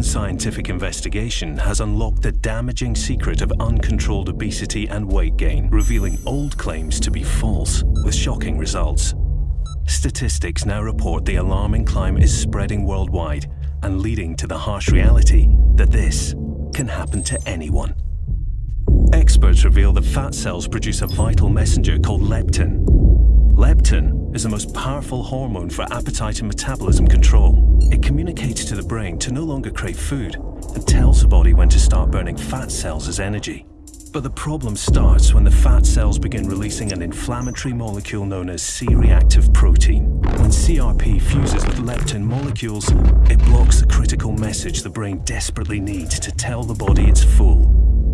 scientific investigation has unlocked the damaging secret of uncontrolled obesity and weight gain, revealing old claims to be false, with shocking results. Statistics now report the alarming climb is spreading worldwide and leading to the harsh reality that this can happen to anyone. Experts reveal that fat cells produce a vital messenger called leptin. Leptin is the most powerful hormone for appetite and metabolism control. It communicates to the brain to no longer crave food and tells the body when to start burning fat cells as energy. But the problem starts when the fat cells begin releasing an inflammatory molecule known as C-reactive protein. When CRP fuses with leptin molecules, it blocks the critical message the brain desperately needs to tell the body it's full.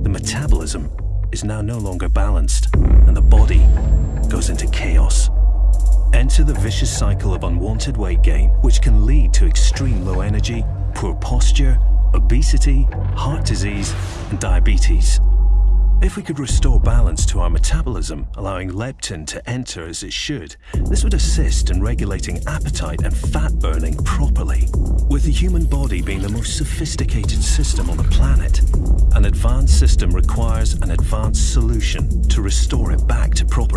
The metabolism is now no longer balanced, and the body goes into chaos. Enter the vicious cycle of unwanted weight gain, which can lead to extreme low energy, poor posture, obesity, heart disease, and diabetes. If we could restore balance to our metabolism, allowing leptin to enter as it should, this would assist in regulating appetite and fat burning properly. With the human body being the most sophisticated system on the planet, an advanced system requires an advanced solution to restore it back to proper.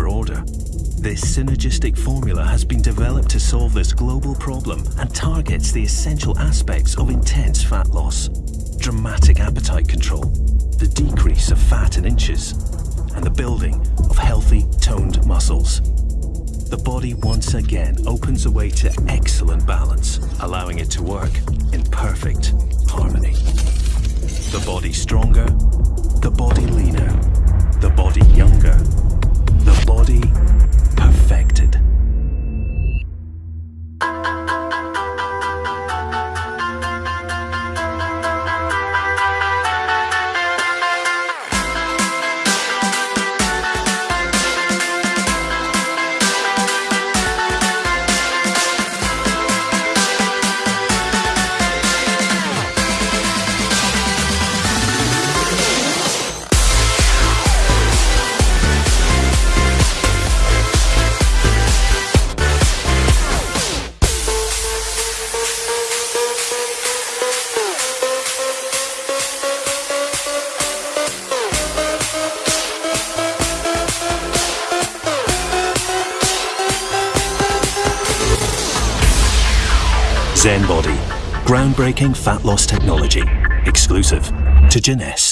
This synergistic formula has been developed to solve this global problem and targets the essential aspects of intense fat loss. Dramatic appetite control, the decrease of fat in inches, and the building of healthy, toned muscles. The body once again opens a way to excellent balance, allowing it to work in perfect harmony. The body stronger, Zen Body, groundbreaking fat loss technology, exclusive to Jeunesse.